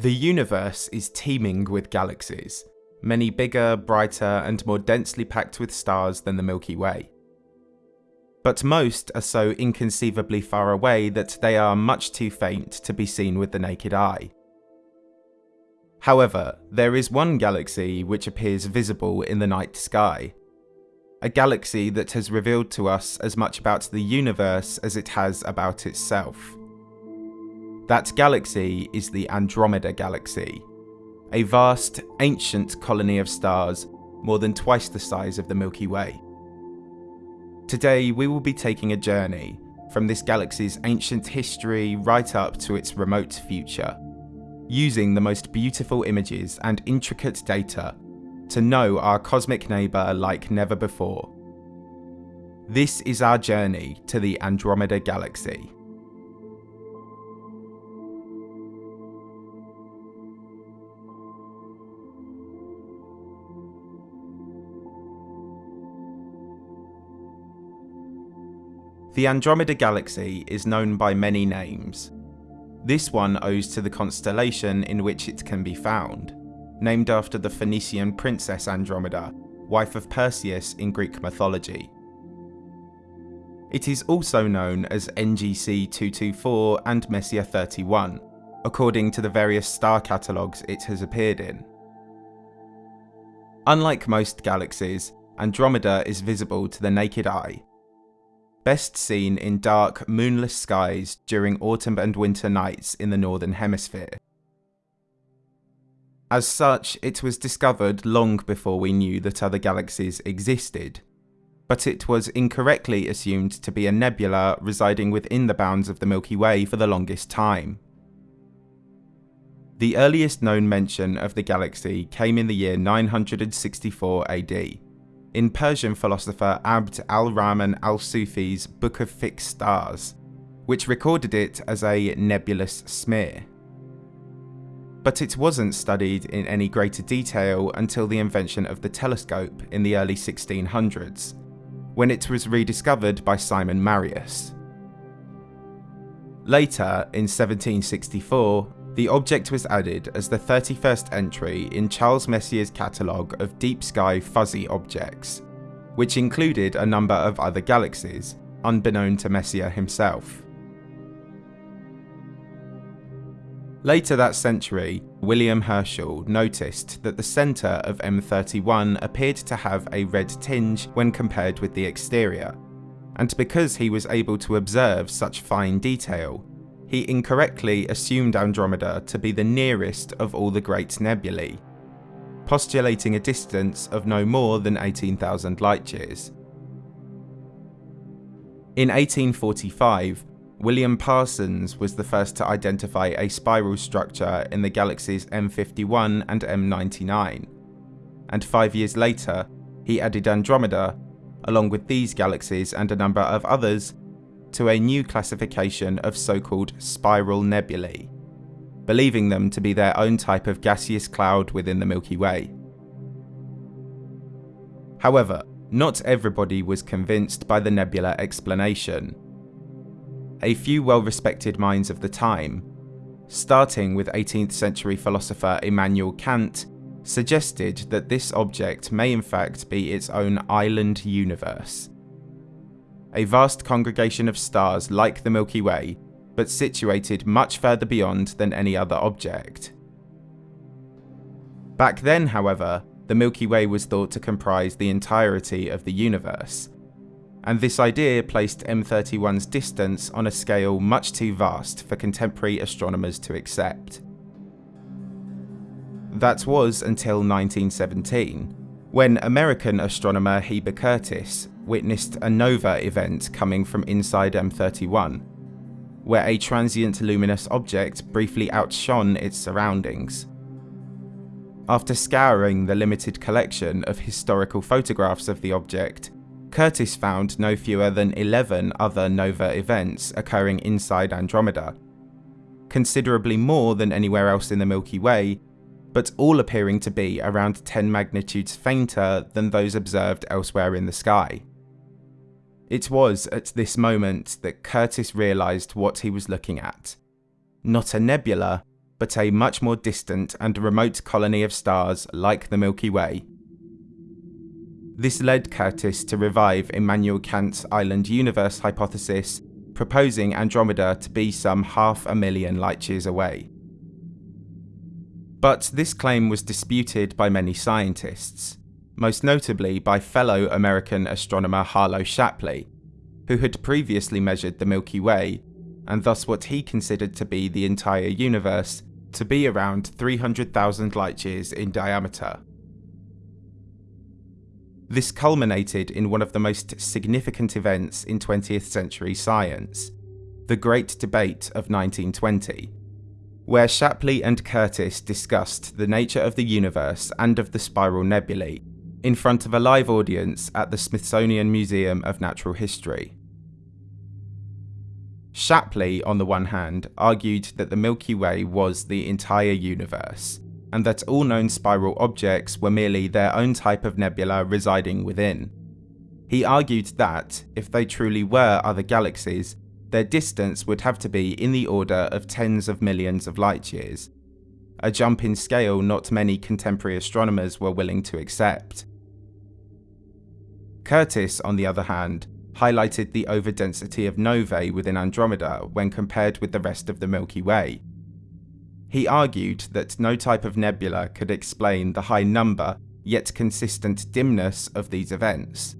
The universe is teeming with galaxies, many bigger, brighter, and more densely packed with stars than the Milky Way. But most are so inconceivably far away that they are much too faint to be seen with the naked eye. However, there is one galaxy which appears visible in the night sky. A galaxy that has revealed to us as much about the universe as it has about itself. That galaxy is the Andromeda Galaxy, a vast, ancient colony of stars more than twice the size of the Milky Way. Today, we will be taking a journey from this galaxy's ancient history right up to its remote future, using the most beautiful images and intricate data to know our cosmic neighbour like never before. This is our journey to the Andromeda Galaxy. The Andromeda Galaxy is known by many names. This one owes to the constellation in which it can be found, named after the Phoenician princess Andromeda, wife of Perseus in Greek mythology. It is also known as NGC 224 and Messier 31, according to the various star catalogues it has appeared in. Unlike most galaxies, Andromeda is visible to the naked eye, best seen in dark, moonless skies during autumn and winter nights in the Northern Hemisphere. As such, it was discovered long before we knew that other galaxies existed, but it was incorrectly assumed to be a nebula residing within the bounds of the Milky Way for the longest time. The earliest known mention of the galaxy came in the year 964 AD, in Persian philosopher Abd al-Rahman al-Sufi's Book of Fixed Stars, which recorded it as a nebulous smear. But it wasn't studied in any greater detail until the invention of the telescope in the early 1600s, when it was rediscovered by Simon Marius. Later, in 1764, the object was added as the 31st entry in Charles Messier's catalogue of deep sky fuzzy objects, which included a number of other galaxies, unbeknown to Messier himself. Later that century, William Herschel noticed that the centre of M31 appeared to have a red tinge when compared with the exterior, and because he was able to observe such fine detail, he incorrectly assumed Andromeda to be the nearest of all the great nebulae, postulating a distance of no more than 18,000 light years. In 1845, William Parsons was the first to identify a spiral structure in the galaxies M51 and M99, and five years later, he added Andromeda, along with these galaxies and a number of others, to a new classification of so-called spiral nebulae, believing them to be their own type of gaseous cloud within the Milky Way. However, not everybody was convinced by the nebula explanation. A few well-respected minds of the time, starting with 18th century philosopher Immanuel Kant, suggested that this object may in fact be its own island universe, a vast congregation of stars like the Milky Way, but situated much further beyond than any other object. Back then, however, the Milky Way was thought to comprise the entirety of the universe, and this idea placed M31's distance on a scale much too vast for contemporary astronomers to accept. That was until 1917, when American astronomer Heber Curtis witnessed a nova event coming from inside M31, where a transient luminous object briefly outshone its surroundings. After scouring the limited collection of historical photographs of the object, Curtis found no fewer than 11 other nova events occurring inside Andromeda, considerably more than anywhere else in the Milky Way, but all appearing to be around 10 magnitudes fainter than those observed elsewhere in the sky. It was at this moment that Curtis realised what he was looking at, not a nebula, but a much more distant and remote colony of stars like the Milky Way. This led Curtis to revive Immanuel Kant's island universe hypothesis, proposing Andromeda to be some half a million light years away. But this claim was disputed by many scientists, most notably by fellow American astronomer Harlow Shapley, who had previously measured the Milky Way, and thus what he considered to be the entire universe, to be around 300,000 light years in diameter. This culminated in one of the most significant events in 20th century science, the Great Debate of 1920, where Shapley and Curtis discussed the nature of the universe and of the spiral nebulae in front of a live audience at the Smithsonian Museum of Natural History. Shapley, on the one hand, argued that the Milky Way was the entire universe, and that all known spiral objects were merely their own type of nebula residing within. He argued that, if they truly were other galaxies, their distance would have to be in the order of tens of millions of light years, a jump in scale not many contemporary astronomers were willing to accept. Curtis, on the other hand, highlighted the overdensity of novae within Andromeda when compared with the rest of the Milky Way. He argued that no type of nebula could explain the high number, yet consistent dimness of these events.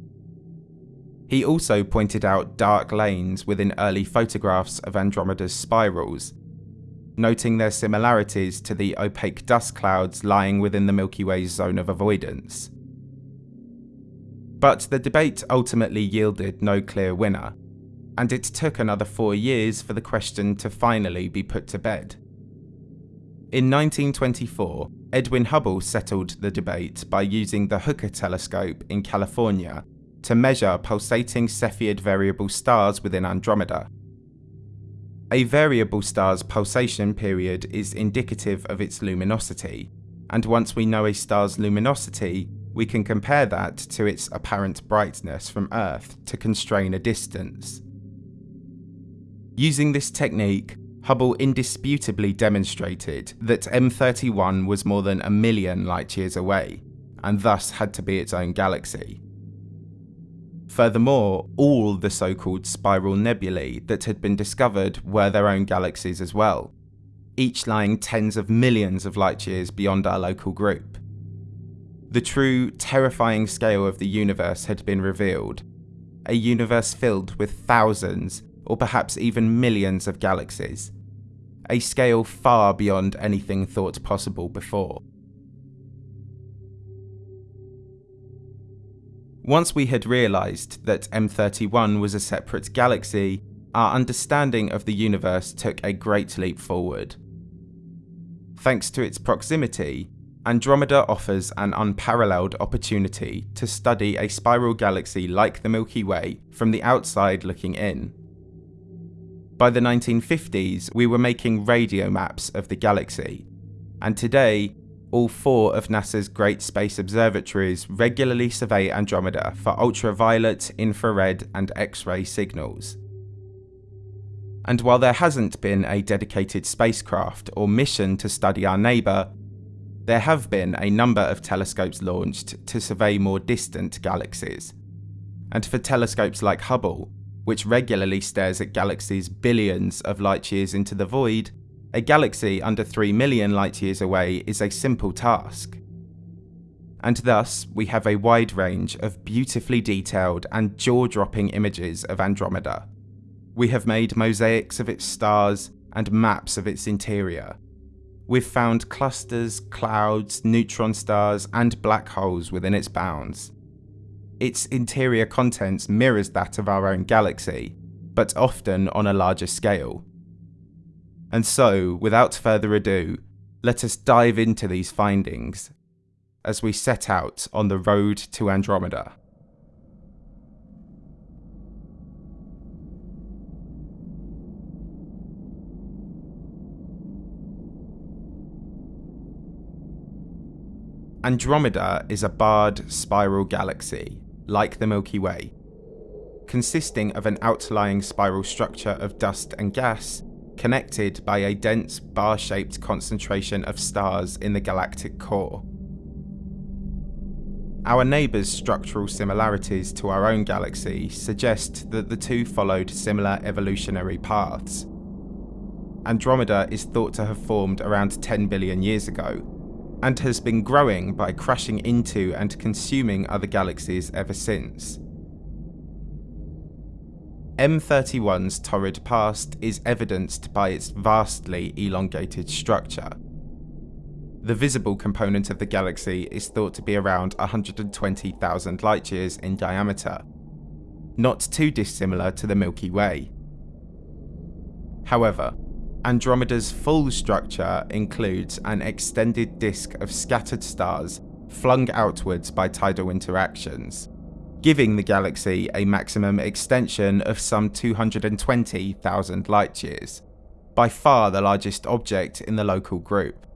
He also pointed out dark lanes within early photographs of Andromeda's spirals, noting their similarities to the opaque dust clouds lying within the Milky Way's zone of avoidance. But the debate ultimately yielded no clear winner, and it took another four years for the question to finally be put to bed. In 1924, Edwin Hubble settled the debate by using the Hooker telescope in California to measure pulsating Cepheid variable stars within Andromeda. A variable star's pulsation period is indicative of its luminosity, and once we know a star's luminosity, we can compare that to its apparent brightness from Earth to constrain a distance. Using this technique, Hubble indisputably demonstrated that M31 was more than a million light years away, and thus had to be its own galaxy. Furthermore, all the so-called spiral nebulae that had been discovered were their own galaxies as well, each lying tens of millions of light years beyond our local group. The true, terrifying scale of the universe had been revealed. A universe filled with thousands, or perhaps even millions of galaxies. A scale far beyond anything thought possible before. Once we had realised that M31 was a separate galaxy, our understanding of the universe took a great leap forward. Thanks to its proximity, Andromeda offers an unparalleled opportunity to study a spiral galaxy like the Milky Way from the outside looking in. By the 1950s, we were making radio maps of the galaxy, and today, all four of NASA's Great Space Observatories regularly survey Andromeda for ultraviolet, infrared, and X-ray signals. And while there hasn't been a dedicated spacecraft or mission to study our neighbour, there have been a number of telescopes launched to survey more distant galaxies. And for telescopes like Hubble, which regularly stares at galaxies billions of light years into the void, a galaxy under 3 million light years away is a simple task. And thus, we have a wide range of beautifully detailed and jaw-dropping images of Andromeda. We have made mosaics of its stars and maps of its interior, we've found clusters, clouds, neutron stars, and black holes within its bounds. Its interior contents mirrors that of our own galaxy, but often on a larger scale. And so, without further ado, let us dive into these findings as we set out on the road to Andromeda. Andromeda is a barred spiral galaxy, like the Milky Way. Consisting of an outlying spiral structure of dust and gas, connected by a dense bar shaped concentration of stars in the galactic core. Our neighbour's structural similarities to our own galaxy suggest that the two followed similar evolutionary paths. Andromeda is thought to have formed around 10 billion years ago, and has been growing by crashing into and consuming other galaxies ever since. M31's torrid past is evidenced by its vastly elongated structure. The visible component of the galaxy is thought to be around 120,000 light years in diameter, not too dissimilar to the Milky Way. However, Andromeda's full structure includes an extended disk of scattered stars flung outwards by tidal interactions, giving the galaxy a maximum extension of some 220,000 light years, by far the largest object in the local group.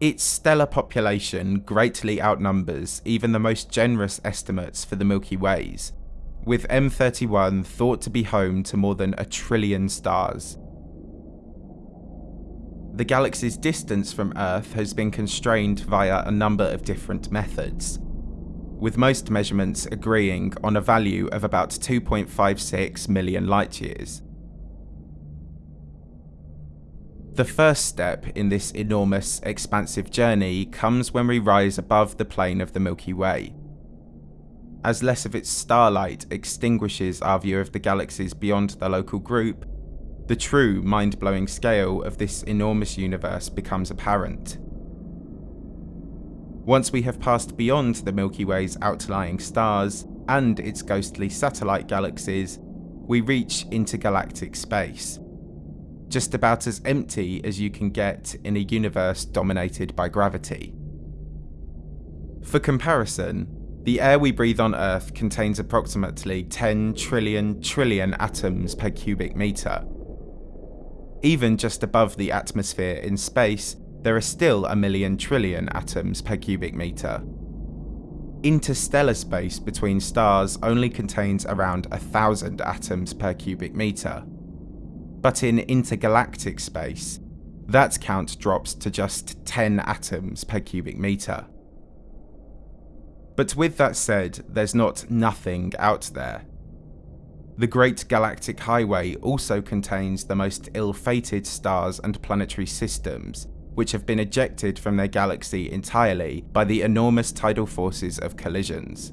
Its stellar population greatly outnumbers even the most generous estimates for the Milky Ways, with M31 thought to be home to more than a trillion stars the galaxy's distance from Earth has been constrained via a number of different methods, with most measurements agreeing on a value of about 2.56 million light years. The first step in this enormous, expansive journey comes when we rise above the plane of the Milky Way. As less of its starlight extinguishes our view of the galaxies beyond the local group, the true mind blowing scale of this enormous universe becomes apparent. Once we have passed beyond the Milky Way's outlying stars and its ghostly satellite galaxies, we reach intergalactic space. Just about as empty as you can get in a universe dominated by gravity. For comparison, the air we breathe on Earth contains approximately 10 trillion trillion atoms per cubic meter, even just above the atmosphere in space, there are still a million trillion atoms per cubic meter. Interstellar space between stars only contains around a thousand atoms per cubic meter. But in intergalactic space, that count drops to just 10 atoms per cubic meter. But with that said, there's not nothing out there. The Great Galactic Highway also contains the most ill-fated stars and planetary systems, which have been ejected from their galaxy entirely by the enormous tidal forces of collisions.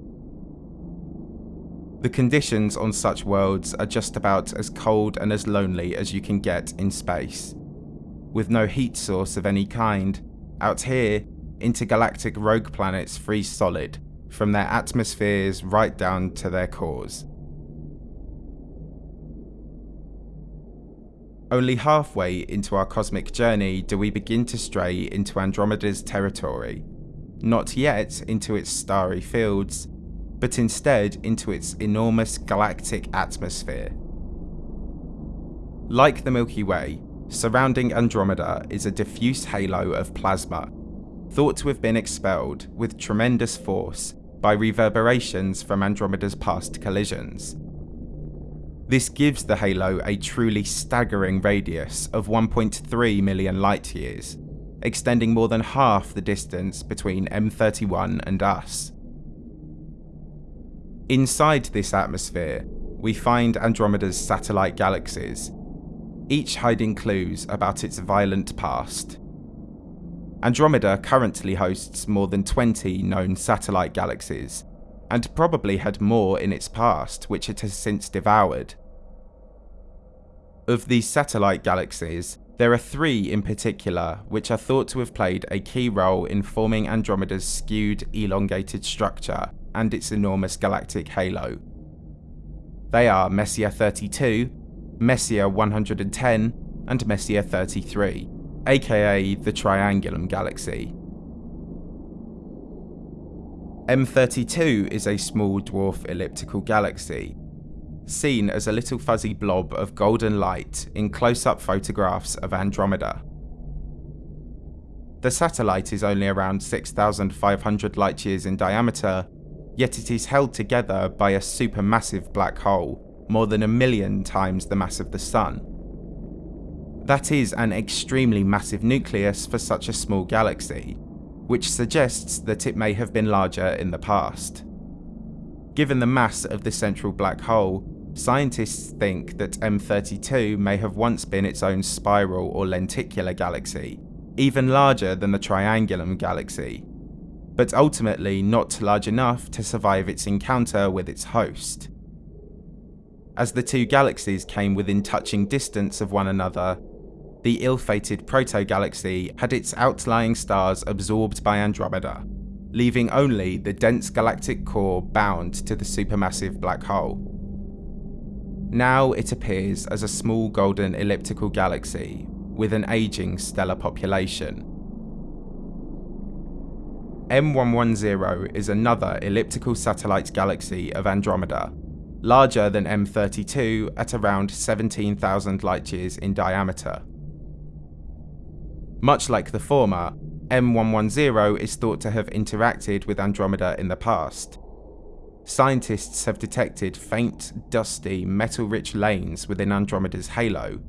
The conditions on such worlds are just about as cold and as lonely as you can get in space. With no heat source of any kind, out here, intergalactic rogue planets freeze solid, from their atmospheres right down to their cores. Only halfway into our cosmic journey do we begin to stray into Andromeda's territory, not yet into its starry fields, but instead into its enormous galactic atmosphere. Like the Milky Way, surrounding Andromeda is a diffuse halo of plasma, thought to have been expelled with tremendous force by reverberations from Andromeda's past collisions. This gives the halo a truly staggering radius of 1.3 million light years, extending more than half the distance between M31 and us. Inside this atmosphere, we find Andromeda's satellite galaxies, each hiding clues about its violent past. Andromeda currently hosts more than 20 known satellite galaxies, and probably had more in its past which it has since devoured. Of these satellite galaxies, there are three in particular which are thought to have played a key role in forming Andromeda's skewed, elongated structure and its enormous galactic halo. They are Messier 32, Messier 110, and Messier 33, aka the Triangulum Galaxy. M32 is a small dwarf elliptical galaxy, seen as a little fuzzy blob of golden light in close-up photographs of Andromeda. The satellite is only around 6,500 light years in diameter, yet it is held together by a supermassive black hole, more than a million times the mass of the Sun. That is an extremely massive nucleus for such a small galaxy, which suggests that it may have been larger in the past. Given the mass of the central black hole, scientists think that M32 may have once been its own spiral or lenticular galaxy, even larger than the Triangulum galaxy, but ultimately not large enough to survive its encounter with its host. As the two galaxies came within touching distance of one another, the ill-fated proto-galaxy had its outlying stars absorbed by Andromeda, leaving only the dense galactic core bound to the supermassive black hole. Now it appears as a small golden elliptical galaxy with an aging stellar population. M110 is another elliptical satellite galaxy of Andromeda, larger than M32 at around 17,000 light-years in diameter. Much like the former, M110 is thought to have interacted with Andromeda in the past. Scientists have detected faint, dusty, metal-rich lanes within Andromeda's halo,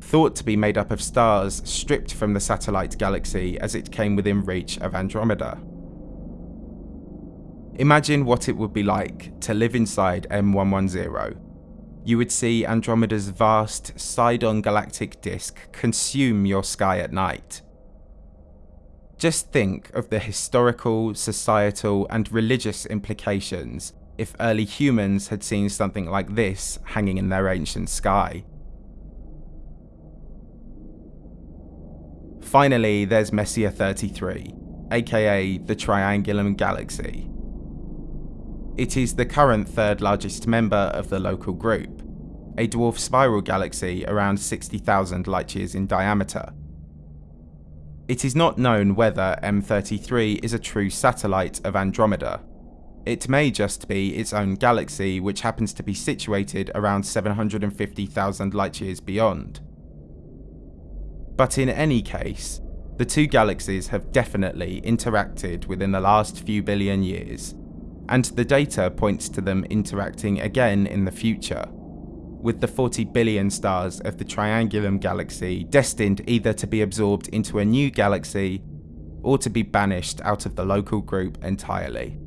thought to be made up of stars stripped from the satellite galaxy as it came within reach of Andromeda. Imagine what it would be like to live inside M110. You would see Andromeda's vast, side-on galactic disk consume your sky at night. Just think of the historical, societal, and religious implications if early humans had seen something like this hanging in their ancient sky. Finally, there's Messier 33, aka the Triangulum Galaxy. It is the current third largest member of the local group, a dwarf spiral galaxy around 60,000 light-years in diameter. It is not known whether M33 is a true satellite of Andromeda. It may just be its own galaxy which happens to be situated around 750,000 light-years beyond. But in any case, the two galaxies have definitely interacted within the last few billion years, and the data points to them interacting again in the future, with the 40 billion stars of the Triangulum galaxy destined either to be absorbed into a new galaxy or to be banished out of the local group entirely.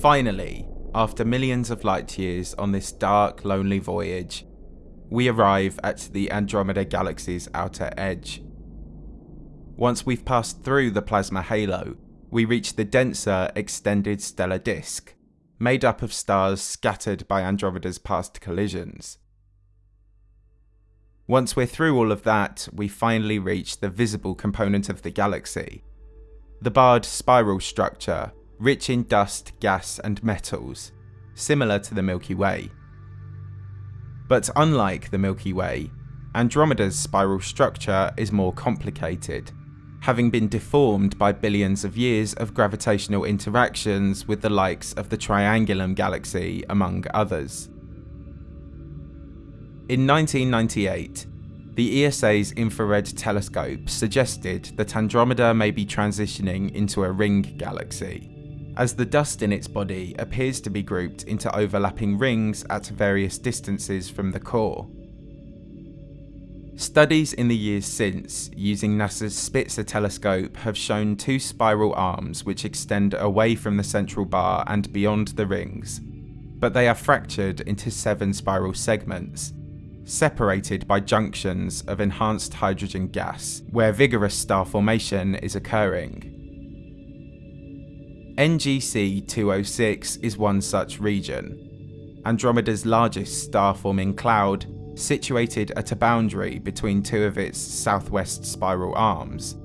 Finally, after millions of light years on this dark, lonely voyage, we arrive at the Andromeda Galaxy's outer edge. Once we've passed through the plasma halo, we reach the denser extended stellar disk, made up of stars scattered by Andromeda's past collisions. Once we're through all of that, we finally reach the visible component of the galaxy. The barred spiral structure, rich in dust, gas and metals, similar to the Milky Way. But unlike the Milky Way, Andromeda's spiral structure is more complicated, having been deformed by billions of years of gravitational interactions with the likes of the Triangulum galaxy, among others. In 1998, the ESA's infrared telescope suggested that Andromeda may be transitioning into a ring galaxy, as the dust in its body appears to be grouped into overlapping rings at various distances from the core. Studies in the years since, using NASA's Spitzer telescope, have shown two spiral arms which extend away from the central bar and beyond the rings, but they are fractured into seven spiral segments, separated by junctions of enhanced hydrogen gas, where vigorous star formation is occurring. NGC 206 is one such region, Andromeda's largest star-forming cloud, situated at a boundary between two of its southwest spiral arms.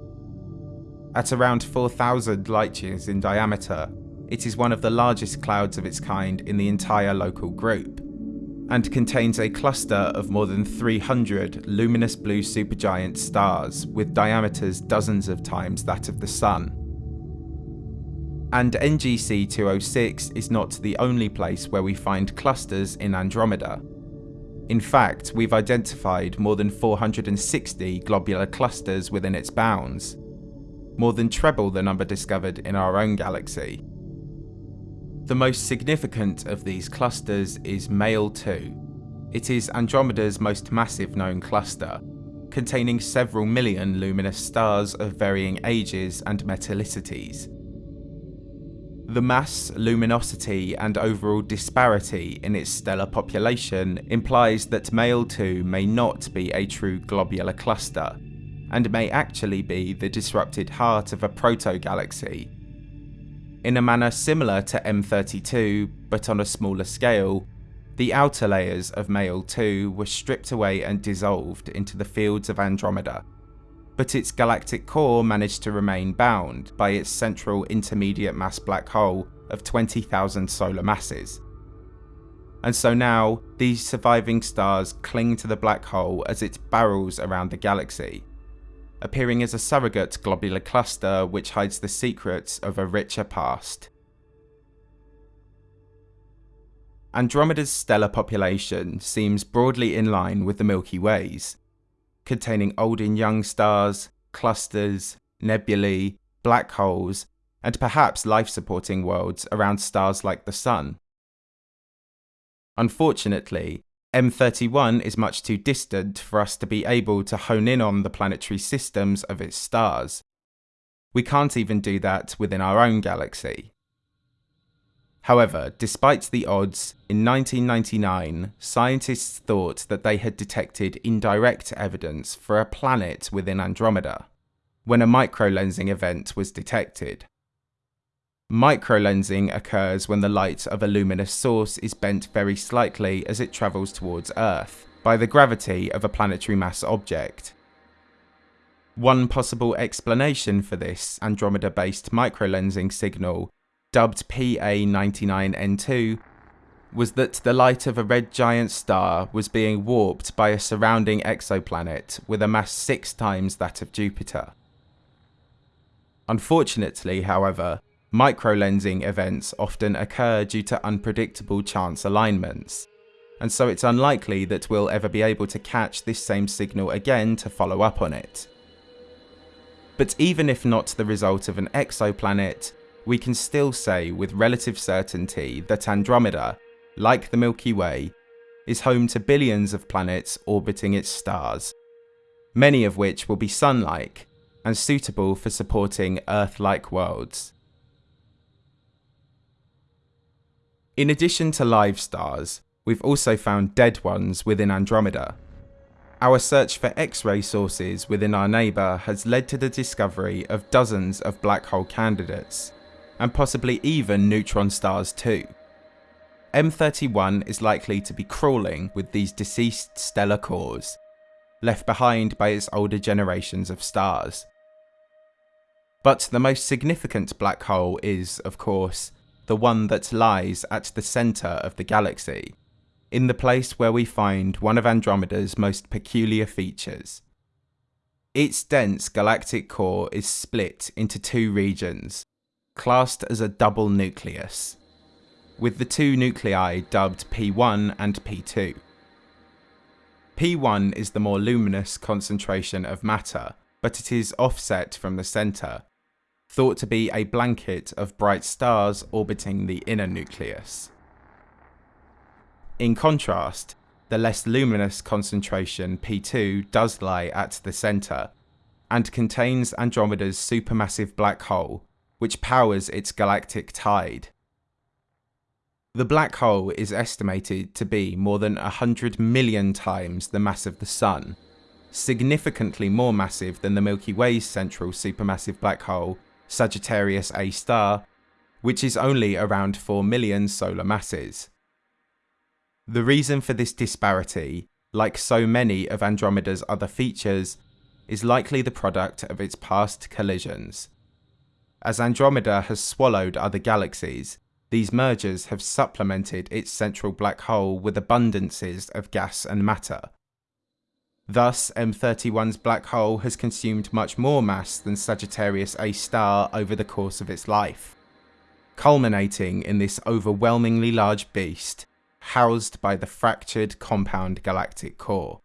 At around 4,000 light-years in diameter, it is one of the largest clouds of its kind in the entire local group, and contains a cluster of more than 300 luminous blue supergiant stars with diameters dozens of times that of the Sun. And NGC 206 is not the only place where we find clusters in Andromeda. In fact, we've identified more than 460 globular clusters within its bounds, more than treble the number discovered in our own galaxy. The most significant of these clusters is Mayall 2. It is Andromeda's most massive known cluster, containing several million luminous stars of varying ages and metallicities. The mass, luminosity, and overall disparity in its stellar population implies that Mayall 2 may not be a true globular cluster, and may actually be the disrupted heart of a proto-galaxy. In a manner similar to M32, but on a smaller scale, the outer layers of Mayall 2 were stripped away and dissolved into the fields of Andromeda, but its galactic core managed to remain bound by its central intermediate mass black hole of 20,000 solar masses. And so now, these surviving stars cling to the black hole as it barrels around the galaxy, appearing as a surrogate globular cluster which hides the secrets of a richer past. Andromeda's stellar population seems broadly in line with the Milky Way's, containing old and young stars, clusters, nebulae, black holes, and perhaps life supporting worlds around stars like the Sun. Unfortunately, M31 is much too distant for us to be able to hone in on the planetary systems of its stars. We can't even do that within our own galaxy. However, despite the odds, in 1999, scientists thought that they had detected indirect evidence for a planet within Andromeda, when a microlensing event was detected. Microlensing occurs when the light of a luminous source is bent very slightly as it travels towards Earth, by the gravity of a planetary mass object. One possible explanation for this Andromeda-based microlensing signal dubbed PA99N2, was that the light of a red giant star was being warped by a surrounding exoplanet with a mass six times that of Jupiter. Unfortunately, however, microlensing events often occur due to unpredictable chance alignments, and so it's unlikely that we'll ever be able to catch this same signal again to follow up on it. But even if not the result of an exoplanet, we can still say with relative certainty that Andromeda, like the Milky Way, is home to billions of planets orbiting its stars, many of which will be Sun-like and suitable for supporting Earth-like worlds. In addition to live stars, we've also found dead ones within Andromeda. Our search for X-ray sources within our neighbour has led to the discovery of dozens of black hole candidates, and possibly even neutron stars too. M31 is likely to be crawling with these deceased stellar cores, left behind by its older generations of stars. But the most significant black hole is, of course, the one that lies at the centre of the galaxy, in the place where we find one of Andromeda's most peculiar features. Its dense galactic core is split into two regions, classed as a double nucleus, with the two nuclei dubbed P1 and P2. P1 is the more luminous concentration of matter, but it is offset from the centre, thought to be a blanket of bright stars orbiting the inner nucleus. In contrast, the less luminous concentration P2 does lie at the centre, and contains Andromeda's supermassive black hole, which powers its galactic tide. The black hole is estimated to be more than 100 million times the mass of the Sun, significantly more massive than the Milky Way's central supermassive black hole, Sagittarius A star, which is only around 4 million solar masses. The reason for this disparity, like so many of Andromeda's other features, is likely the product of its past collisions. As Andromeda has swallowed other galaxies, these mergers have supplemented its central black hole with abundances of gas and matter. Thus, M31's black hole has consumed much more mass than Sagittarius A star over the course of its life, culminating in this overwhelmingly large beast, housed by the fractured compound galactic core.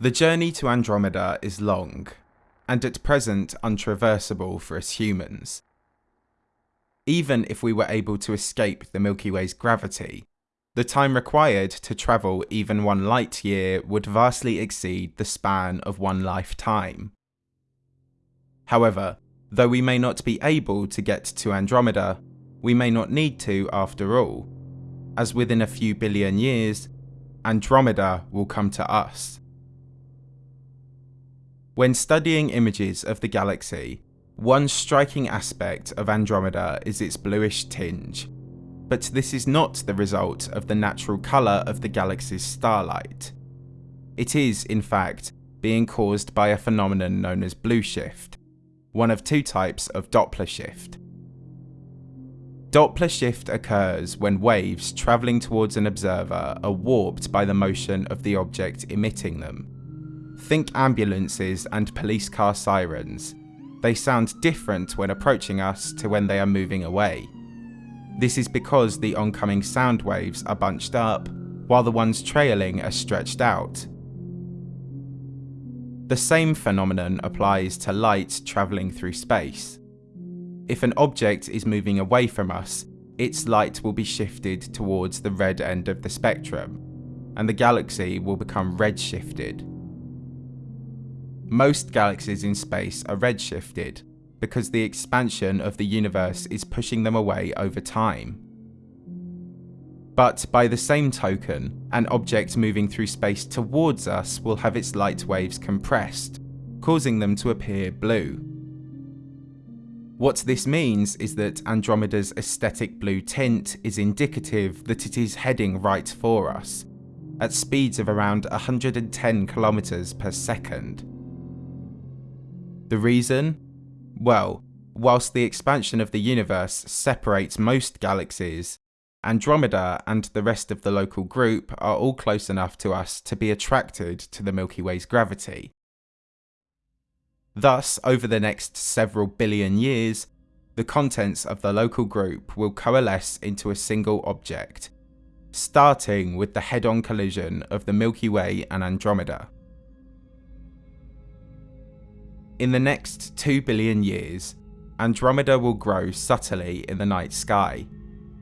The journey to Andromeda is long, and at present untraversable for us humans. Even if we were able to escape the Milky Way's gravity, the time required to travel even one light year would vastly exceed the span of one lifetime. However, though we may not be able to get to Andromeda, we may not need to after all, as within a few billion years, Andromeda will come to us. When studying images of the galaxy, one striking aspect of Andromeda is its bluish tinge, but this is not the result of the natural colour of the galaxy's starlight. It is, in fact, being caused by a phenomenon known as blue shift, one of two types of Doppler shift. Doppler shift occurs when waves travelling towards an observer are warped by the motion of the object emitting them. Think ambulances and police car sirens. They sound different when approaching us to when they are moving away. This is because the oncoming sound waves are bunched up, while the ones trailing are stretched out. The same phenomenon applies to light travelling through space. If an object is moving away from us, its light will be shifted towards the red end of the spectrum, and the galaxy will become redshifted. Most galaxies in space are redshifted, because the expansion of the universe is pushing them away over time. But by the same token, an object moving through space towards us will have its light waves compressed, causing them to appear blue. What this means is that Andromeda's aesthetic blue tint is indicative that it is heading right for us, at speeds of around 110 kilometers per second. The reason? Well, whilst the expansion of the universe separates most galaxies, Andromeda and the rest of the local group are all close enough to us to be attracted to the Milky Way's gravity. Thus, over the next several billion years, the contents of the local group will coalesce into a single object, starting with the head-on collision of the Milky Way and Andromeda. In the next 2 billion years, Andromeda will grow subtly in the night sky,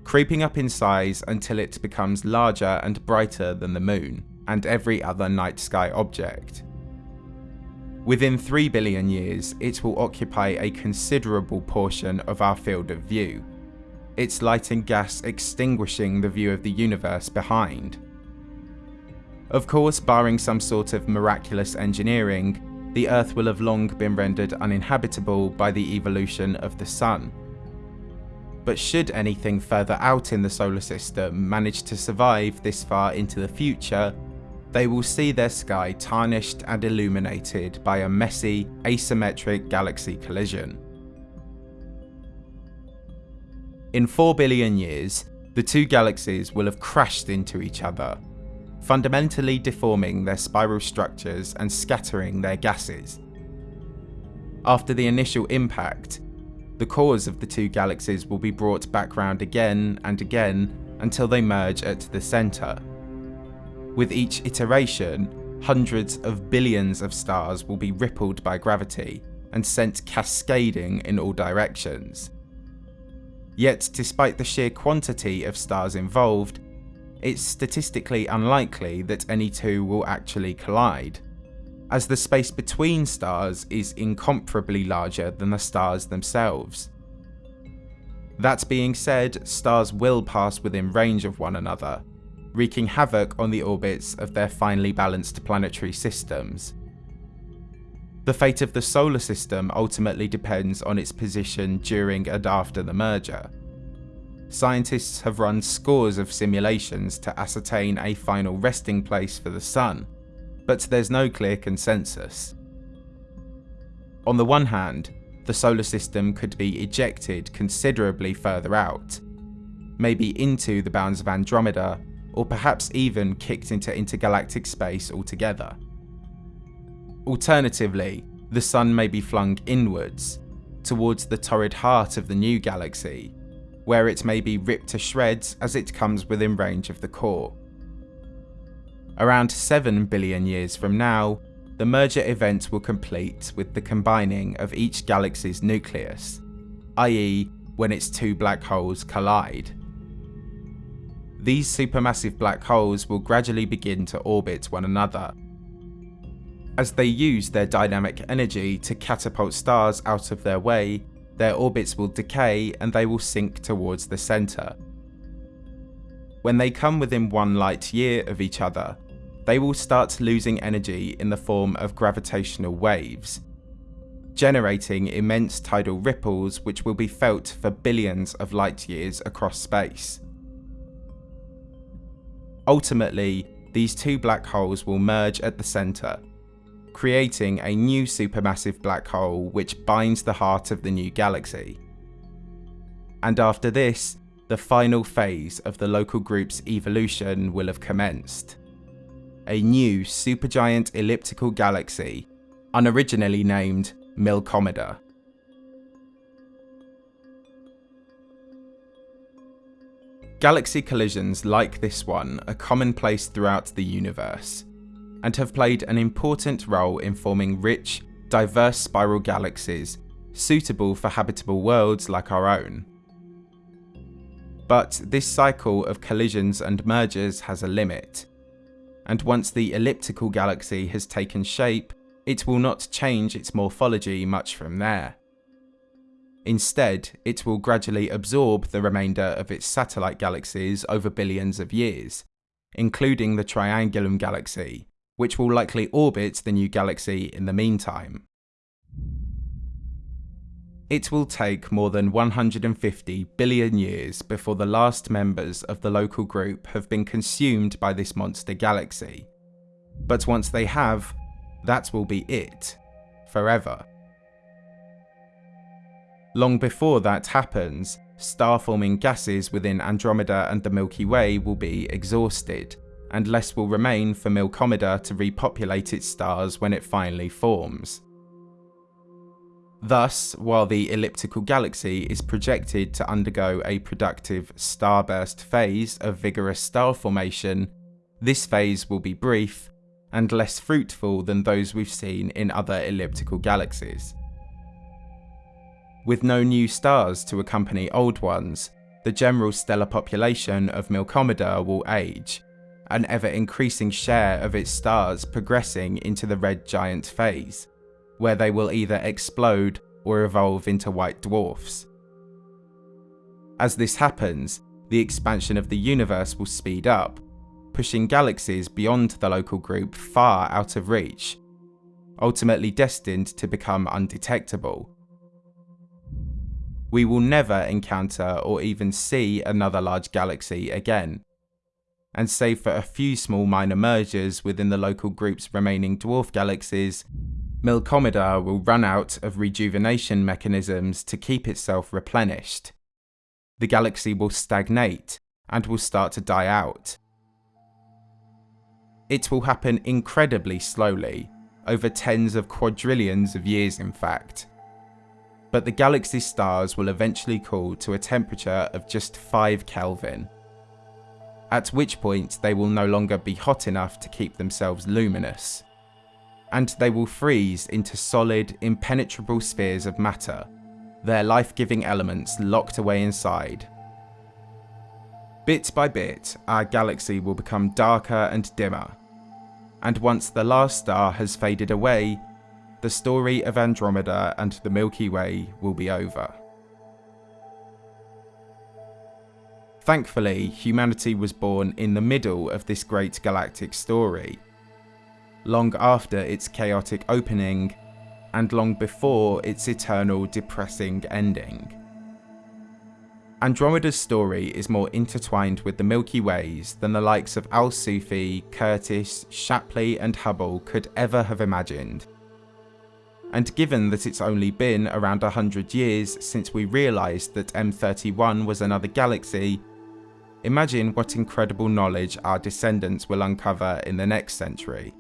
creeping up in size until it becomes larger and brighter than the moon and every other night sky object. Within 3 billion years, it will occupy a considerable portion of our field of view, its light and gas extinguishing the view of the universe behind. Of course, barring some sort of miraculous engineering, the Earth will have long been rendered uninhabitable by the evolution of the Sun. But should anything further out in the solar system manage to survive this far into the future, they will see their sky tarnished and illuminated by a messy, asymmetric galaxy collision. In 4 billion years, the two galaxies will have crashed into each other, fundamentally deforming their spiral structures and scattering their gases. After the initial impact, the cores of the two galaxies will be brought back round again and again until they merge at the centre. With each iteration, hundreds of billions of stars will be rippled by gravity and sent cascading in all directions. Yet despite the sheer quantity of stars involved, it's statistically unlikely that any two will actually collide, as the space between stars is incomparably larger than the stars themselves. That being said, stars will pass within range of one another, wreaking havoc on the orbits of their finely balanced planetary systems. The fate of the solar system ultimately depends on its position during and after the merger, Scientists have run scores of simulations to ascertain a final resting place for the Sun, but there's no clear consensus. On the one hand, the solar system could be ejected considerably further out, maybe into the bounds of Andromeda, or perhaps even kicked into intergalactic space altogether. Alternatively, the Sun may be flung inwards, towards the torrid heart of the new galaxy, where it may be ripped to shreds as it comes within range of the core. Around 7 billion years from now, the merger event will complete with the combining of each galaxy's nucleus, i.e. when its two black holes collide. These supermassive black holes will gradually begin to orbit one another. As they use their dynamic energy to catapult stars out of their way, their orbits will decay and they will sink towards the centre. When they come within one light year of each other, they will start losing energy in the form of gravitational waves, generating immense tidal ripples which will be felt for billions of light years across space. Ultimately, these two black holes will merge at the centre, creating a new supermassive black hole which binds the heart of the new galaxy. And after this, the final phase of the local group's evolution will have commenced. A new supergiant elliptical galaxy, unoriginally named Milkomeda. Galaxy collisions like this one are commonplace throughout the universe, and have played an important role in forming rich, diverse spiral galaxies suitable for habitable worlds like our own. But this cycle of collisions and mergers has a limit, and once the elliptical galaxy has taken shape, it will not change its morphology much from there. Instead, it will gradually absorb the remainder of its satellite galaxies over billions of years, including the Triangulum galaxy, which will likely orbit the new galaxy in the meantime. It will take more than 150 billion years before the last members of the local group have been consumed by this monster galaxy. But once they have, that will be it. Forever. Long before that happens, star-forming gases within Andromeda and the Milky Way will be exhausted, and less will remain for Milkomeda to repopulate its stars when it finally forms. Thus, while the elliptical galaxy is projected to undergo a productive starburst phase of vigorous star formation, this phase will be brief and less fruitful than those we've seen in other elliptical galaxies. With no new stars to accompany old ones, the general stellar population of Milkomeda will age, an ever increasing share of its stars progressing into the red giant phase where they will either explode or evolve into white dwarfs. As this happens, the expansion of the universe will speed up, pushing galaxies beyond the local group far out of reach, ultimately destined to become undetectable. We will never encounter or even see another large galaxy again, and save for a few small minor mergers within the local group's remaining dwarf galaxies, Milkomeda will run out of rejuvenation mechanisms to keep itself replenished. The galaxy will stagnate and will start to die out. It will happen incredibly slowly, over tens of quadrillions of years in fact. But the galaxy's stars will eventually cool to a temperature of just 5 Kelvin, at which point they will no longer be hot enough to keep themselves luminous and they will freeze into solid, impenetrable spheres of matter, their life-giving elements locked away inside. Bit by bit, our galaxy will become darker and dimmer, and once the last star has faded away, the story of Andromeda and the Milky Way will be over. Thankfully, humanity was born in the middle of this great galactic story, long after its chaotic opening, and long before its eternal depressing ending. Andromeda's story is more intertwined with the Milky Ways than the likes of Al Sufi, Curtis, Shapley and Hubble could ever have imagined. And given that it's only been around 100 years since we realised that M31 was another galaxy, imagine what incredible knowledge our descendants will uncover in the next century.